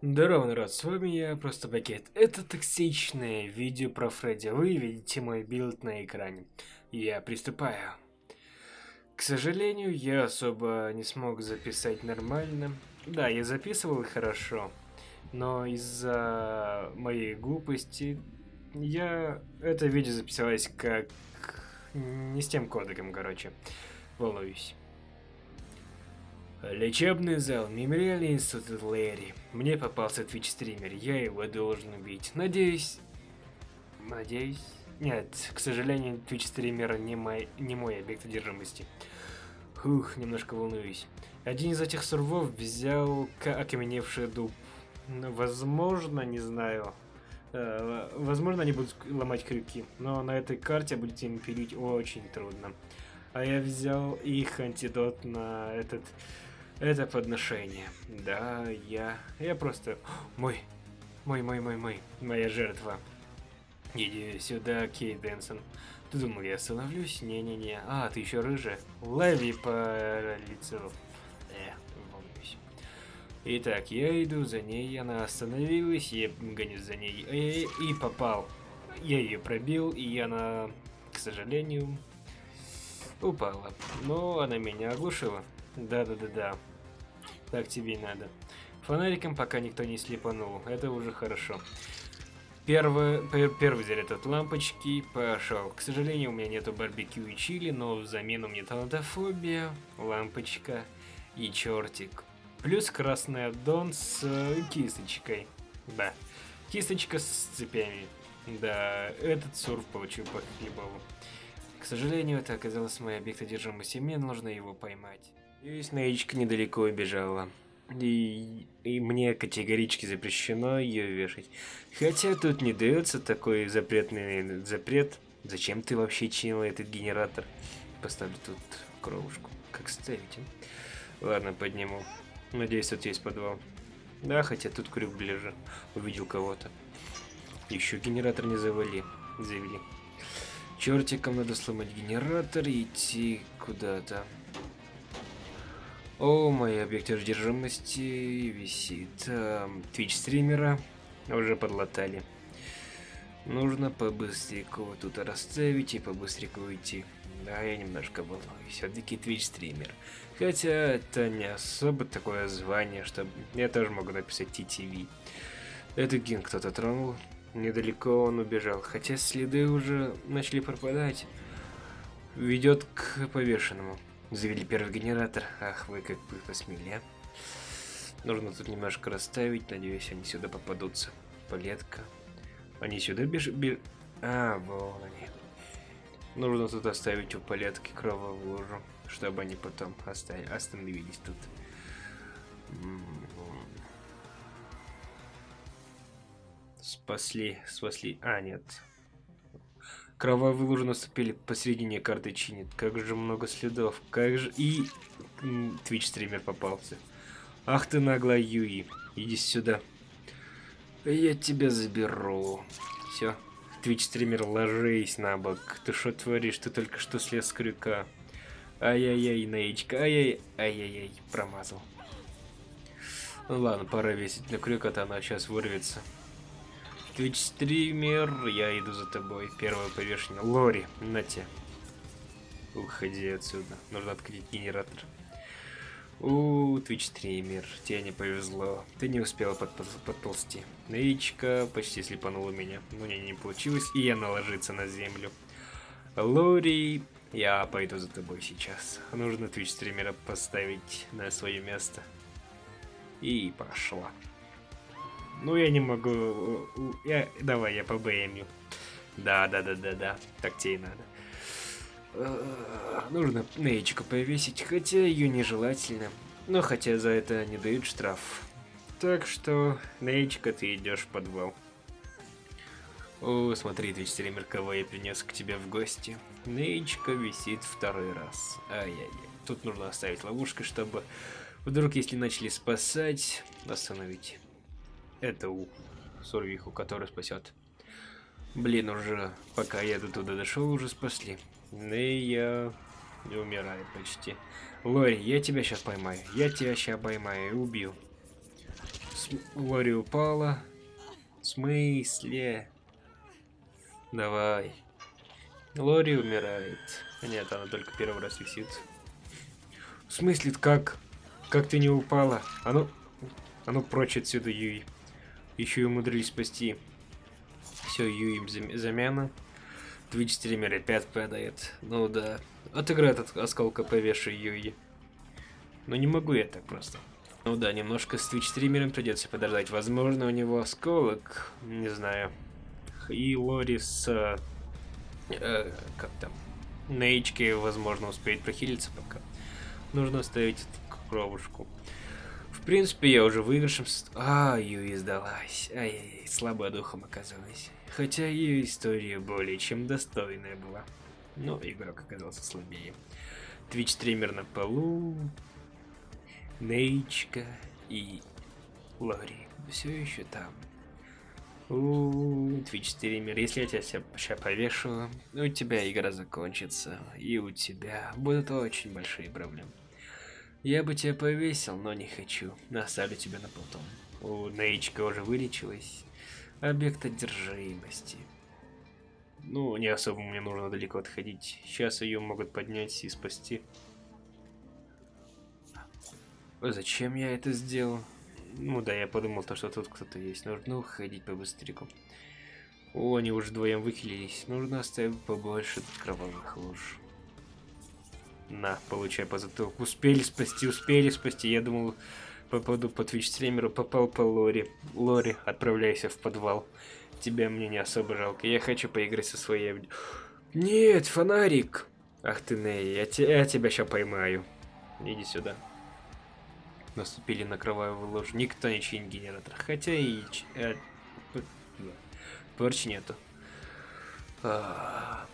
Здорово, народ, с вами я, Просто Бакет. Это токсичное видео про Фредди. Вы видите мой build на экране. Я приступаю. К сожалению, я особо не смог записать нормально. Да, я записывал хорошо, но из-за моей глупости я это видео записалось как не с тем кодеком, короче. Волнуюсь. Лечебный зал, мемориальный институт Лэри. Мне попался твич-стример, я его должен убить. Надеюсь... Надеюсь... Нет, к сожалению, твич-стример не мой, не мой объект одержимости. Хух, немножко волнуюсь. Один из этих сурвов взял окаменевший дуб. Ну, возможно, не знаю. Э, возможно, они будут ломать крюки, но на этой карте будет им пилить очень трудно. А я взял их антидот на этот это подношение. Да, я... Я просто... Мой... Мой, мой, мой, мой. Моя жертва. Иди сюда, Кей Дэнсон. Ты думал, я остановлюсь? Не-не-не. А, ты еще рыжая. Лови по лицу. Э, волнуюсь. Итак, я иду за ней, она остановилась, я гонюсь за ней. И, и попал. Я ее пробил, и она, к сожалению, упала. Но она меня оглушила. Да-да-да-да. Так тебе и надо. Фонариком пока никто не слепанул. Это уже хорошо. Первый, первый заряд от лампочки пошел. К сожалению, у меня нету барбекю и чили, но взамен у меня талантофобия, лампочка и чертик. Плюс красный аддон с э, кисточкой. Да, кисточка с цепями. Да, этот сурф получил по хлебову. К сожалению, это оказалось мой объект одержимости, мне нужно его поймать. И Снеечка недалеко убежала. И, и мне категорически запрещено ее вешать. Хотя тут не дается такой запретный запрет. Зачем ты вообще чинила этот генератор? Поставлю тут кровушку. Как ставить? А? Ладно, подниму. Надеюсь, тут есть подвал. Да, хотя тут крюк ближе. Увидел кого-то. Еще генератор не завали. Завели. Чертиком надо сломать генератор и идти куда-то. О, мой объект одержимости висит. Эм, Твич стримера уже подлатали. Нужно побыстренько тут расставить и побыстренько уйти. Да, я немножко волнуюсь. Все-таки Twitch стример. Хотя это не особо такое звание, что я тоже могу написать TTV. Это ген кто-то тронул. Недалеко он убежал. Хотя следы уже начали пропадать. Ведет к повешенному. Завели первый генератор. Ах, вы как бы посмели, а? Нужно тут немножко расставить. Надеюсь, они сюда попадутся. Палетка. Они сюда бежат? Беж... А, вон они. Нужно тут оставить у палетки кровавую лужу, чтобы они потом остановились тут. Спасли, спасли. А, нет. Кровавые лужи наступили посередине карты чинит. Как же много следов. Как же... И... Твич стример попался. Ах ты наглая Юи. Иди сюда. Я тебя заберу. Все. Твич стример, ложись на бок. Ты что творишь? Ты только что слез с крюка. Ай-яй-яй, Нейчка. Ай-яй. Ай-яй-яй. Промазал. Ну ладно, пора весить на крюк, а то она сейчас вырвется. Twitch стример, я иду за тобой. Первое повешение. Лори, на те. Уходи отсюда. Нужно открыть генератор. У, Twitch стример, тебе не повезло. Ты не успела под, под, подползти. Нычка почти слепанула меня. Но не, не получилось, и я наложиться на землю. Лори, я пойду за тобой сейчас. Нужно Twitch стримера поставить на свое место. И пошла. Ну, я не могу... Я... Давай, я по БМю. Да, да, да, да, да. Так тебе и надо. Э, нужно Нейчику повесить, хотя ее нежелательно. Но хотя за это не дают штраф. Так что, Нейчика, ты идешь в подвал. О, смотри, ты стример, кого я принес к тебе в гости. Нейчика висит второй раз. Ай-яй-яй. Тут нужно оставить ловушку, чтобы вдруг, если начали спасать, остановить эту сурвиху, которая спасет. Блин, уже пока я до туда дошел, уже спасли. Ну и я не умираю почти. Лори, я тебя сейчас поймаю. Я тебя сейчас поймаю и убью. Лори упала. В смысле? Давай. Лори умирает. Нет, она только первый раз висит. В смысле, как? Как ты не упала? А ну, а ну прочь отсюда, Юй. Еще и умудрились спасти. Все, Юи замена. Twitch стример опять падает. Ну да. Отыграет от осколка повешу Юи. Но не могу я так просто. Ну да, немножко с Twitch стримером придется подождать. Возможно, у него осколок. Не знаю. И Лори с... Э, как там? Нейчки, возможно, успеет прохилиться пока. Нужно оставить кровушку. В принципе, я уже выигрышем... А, Юи сдалась. Ай-яй-яй, слабая духом оказалась. Хотя ее история более чем достойная была. Но игрок оказался слабее. Твич стример на полу. Нейчка и Лори все еще там. Twitch стример, если я тебя сейчас повешу, у тебя игра закончится, и у тебя будут очень большие проблемы. Я бы тебя повесил, но не хочу. Оставлю тебя на потом. У Нейчка уже вылечилась. Объект одержимости. Ну, не особо мне нужно далеко отходить. Сейчас ее могут поднять и спасти. Зачем я это сделал? Ну да, я подумал, то, что тут кто-то есть. Нужно уходить побыстрее. О, они уже вдвоем выхилились. Нужно оставить побольше кровавых луж. На, получай по затылку. Успели спасти, успели спасти. Я думал, попаду по твич стримеру, попал по Лори. Лори, отправляйся в подвал. Тебя мне не особо жалко. Я хочу поиграть со своей... Нет, фонарик! Ах ты, Ней, я, те, я тебя сейчас поймаю. Иди сюда. Наступили на кровавую ложь. Никто не чинит генератор. Хотя и... Э, Порч нету. А,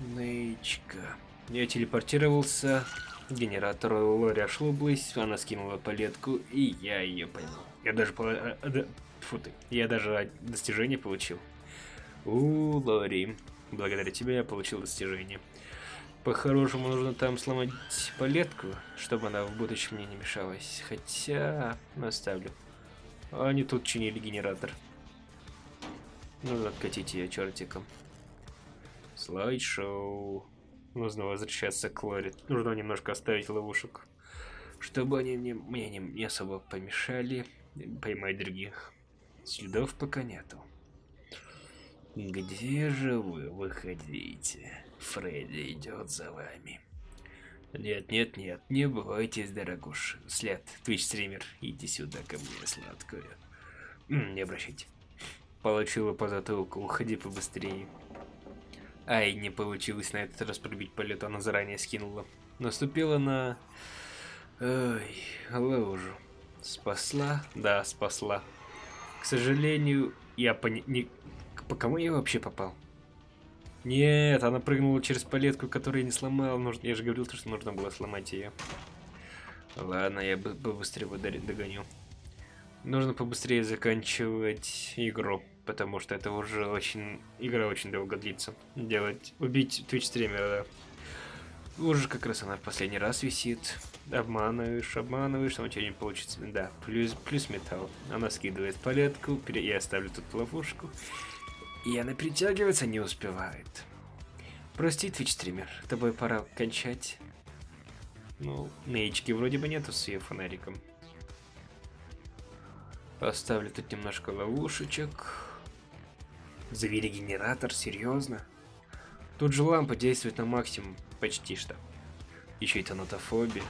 Нейчка. Я телепортировался к генератору. Лори ошиблась, она скинула палетку, и я ее поймал. Я даже... А, а, фу ты. Я даже достижение получил. У, Лори. Благодаря тебе я получил достижение. По-хорошему нужно там сломать палетку, чтобы она в будущем мне не мешалась. Хотя... Оставлю. Они тут чинили генератор. Нужно откатить ее чертиком. Слайд-шоу. Нужно возвращаться к Лоре. Нужно немножко оставить ловушек. Чтобы они мне, мне не, не особо помешали поймать других. Следов пока нету. Где же вы выходите? Фредди идет за вами. Нет, нет, нет, не бойтесь, дорогуш. След, твич стример, иди сюда ко мне, сладкая. не обращайте. Получила по затылку, уходи побыстрее. Ай, не получилось на этот раз пробить полет, она заранее скинула. Наступила на... Ой, лужу. Спасла? Да, спасла. К сожалению, я по... Не... По кому я вообще попал? Нет, она прыгнула через палетку, которую я не сломал. Нужно... Я же говорил, что нужно было сломать ее. Ладно, я бы быстрее догоню. Нужно побыстрее заканчивать игру, потому что это уже очень... Игра очень долго длится. Делать... Убить Twitch стримера, да. Уже как раз она в последний раз висит. Обманываешь, обманываешь, но у тебя не получится. Да, плюс, плюс металл. Она скидывает палетку, я оставлю тут ловушку. И она притягиваться не успевает. Прости, Twitch стример, тобой пора кончать. Ну, Нейчки вроде бы нету с ее фонариком. Поставлю тут немножко ловушечек. Завели генератор, серьезно? Тут же лампа действует на максимум, почти что. Еще и тонатофобия.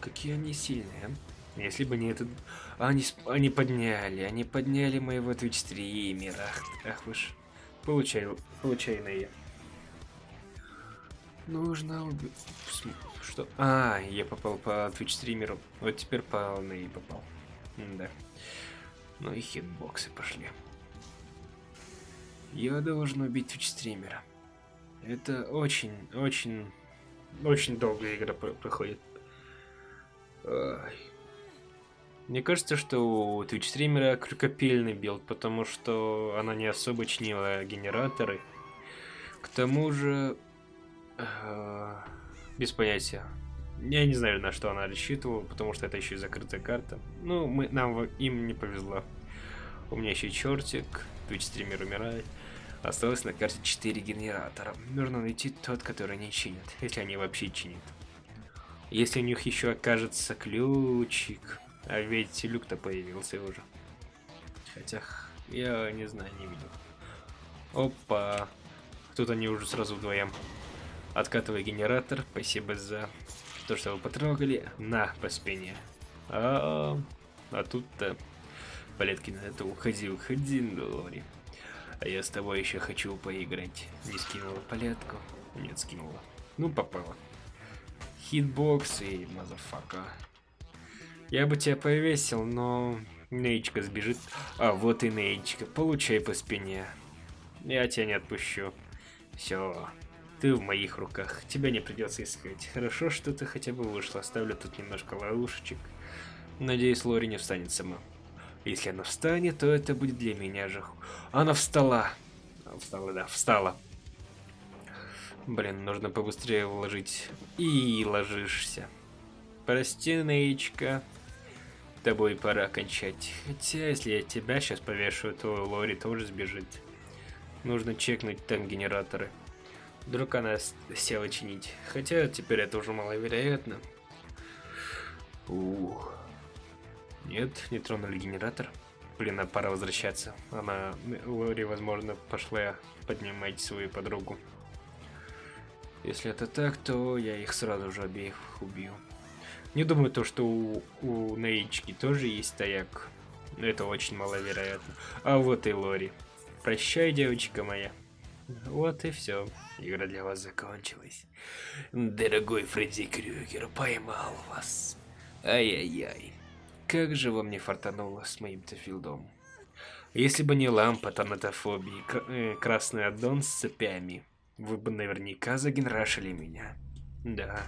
Какие они сильные, а? Если бы не этот... Они, они подняли, они подняли моего Twitch стримера. Ах, ах вы ж. Получай, получай на я. Нужно убить... Что? А, я попал по Twitch стримеру. Вот теперь по Ней попал. М да. Ну и хитбоксы пошли. Я должен убить Twitch стримера. Это очень, очень, очень долгая игра проходит. Ай. Мне кажется, что у Twitch стримера крюкопильный build, потому что она не особо чинила генераторы. К тому же... Э, без понятия. Я не знаю, на что она рассчитывала, потому что это еще и закрытая карта. Ну, мы, нам им не повезло. У меня еще чертик, Twitch стример умирает. Осталось на карте 4 генератора. Нужно найти тот, который не чинит, если они вообще чинят. Если у них еще окажется ключик. А ведь люк-то появился уже. Хотя, я не знаю, не видел. Опа. Тут они уже сразу вдвоем. Откатывай генератор. Спасибо за то, что вы потрогали. На, по спине. А, -а, -а. а тут-то... Палетки на это уходи, уходи, Лори. А я с тобой еще хочу поиграть. Не скинула палетку? Нет, скинула. Ну, попала. Хитбоксы motherfucker. Я бы тебя повесил, но Нейчка сбежит. А, вот и Нейчка. Получай по спине. Я тебя не отпущу. Все. Ты в моих руках. Тебя не придется искать. Хорошо, что ты хотя бы вышла. Оставлю тут немножко ловушечек. Надеюсь, Лори не встанет сама. Если она встанет, то это будет для меня же. Она встала. Встала, да, встала. Блин, нужно побыстрее вложить. И ложишься. Прости, Нейчка. Тобой пора кончать. Хотя, если я тебя сейчас повешу, то Лори тоже сбежит. Нужно чекнуть там генераторы. Вдруг она села чинить. Хотя теперь это уже маловероятно. Ух. Нет, не тронули генератор. Блин, а пора возвращаться. Она, Лори, возможно, пошла поднимать свою подругу. Если это так, то я их сразу же обеих убью. Не думаю то, что у, у Нейчки тоже есть стояк. Но это очень маловероятно. А вот и Лори. Прощай, девочка моя. Вот и все. Игра для вас закончилась. Дорогой Фредди Крюгер, поймал вас. Ай-яй-яй. Как же вам не фартануло с моим-то филдом. Если бы не лампа тонатофобии, э, красный аддон с цепями, вы бы наверняка загенрашили меня. Да.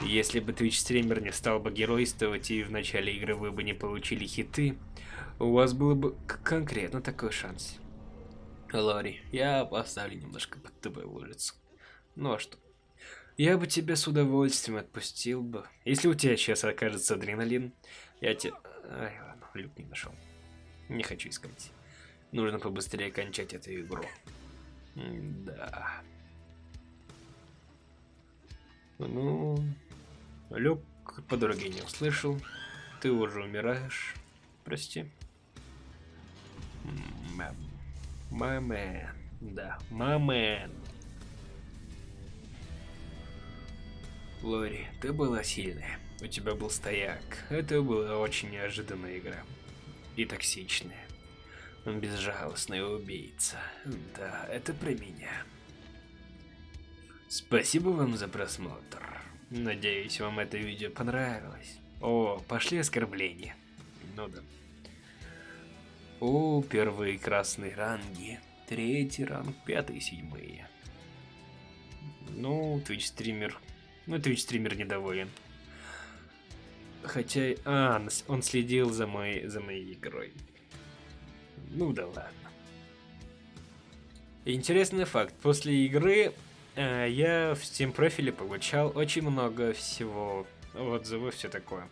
Если бы Twitch стример не стал бы геройствовать и в начале игры вы бы не получили хиты, у вас был бы конкретно такой шанс. Лори, я поставлю немножко под тобой ложиться. Ну а что? Я бы тебя с удовольствием отпустил бы. Если у тебя сейчас окажется адреналин, я тебе... Ай, ладно, люк не нашел. Не хочу искать. Нужно побыстрее кончать эту игру. Да. Ну, Люк по дороге не услышал. Ты уже умираешь. Прости. Мамэн. Да, мамэн. Лори, ты была сильная. У тебя был стояк. Это была очень неожиданная игра. И токсичная. Безжалостная убийца. Да, это про меня. Спасибо вам за просмотр. Надеюсь, вам это видео понравилось. О, пошли оскорбления. Ну да. О, первые красные ранги. Третий ранг, пятый, седьмые. Ну, Twitch стример. Ну, Twitch стример недоволен. Хотя, а, он следил за моей, за моей игрой. Ну да ладно. Интересный факт. После игры э, я в Steam профиле получал очень много всего. Отзывы, все такое.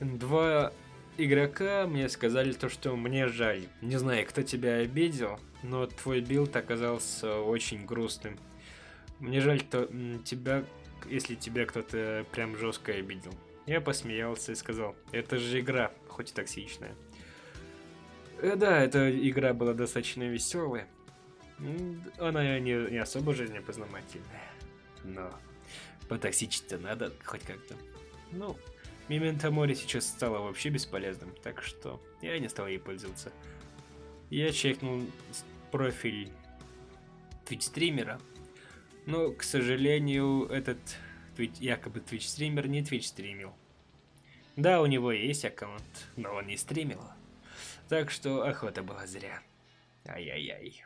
Два игрока мне сказали то, что мне жаль. Не знаю, кто тебя обидел, но твой build оказался очень грустным. Мне жаль то, тебя, если тебя кто-то прям жестко обидел. Я посмеялся и сказал, это же игра, хоть и токсичная. Э, да, эта игра была достаточно веселая. Она не, не особо жизнепознавательная. Но потоксичить-то надо хоть как-то. Ну, Мементо Мори сейчас стало вообще бесполезным, так что я не стал ей пользоваться. Я чекнул профиль Twitch стримера, но, к сожалению, этот Twitch, якобы Twitch стример не Twitch стримил. Да, у него есть аккаунт, но он не стримил. Так что охота была зря. Ай-яй-яй.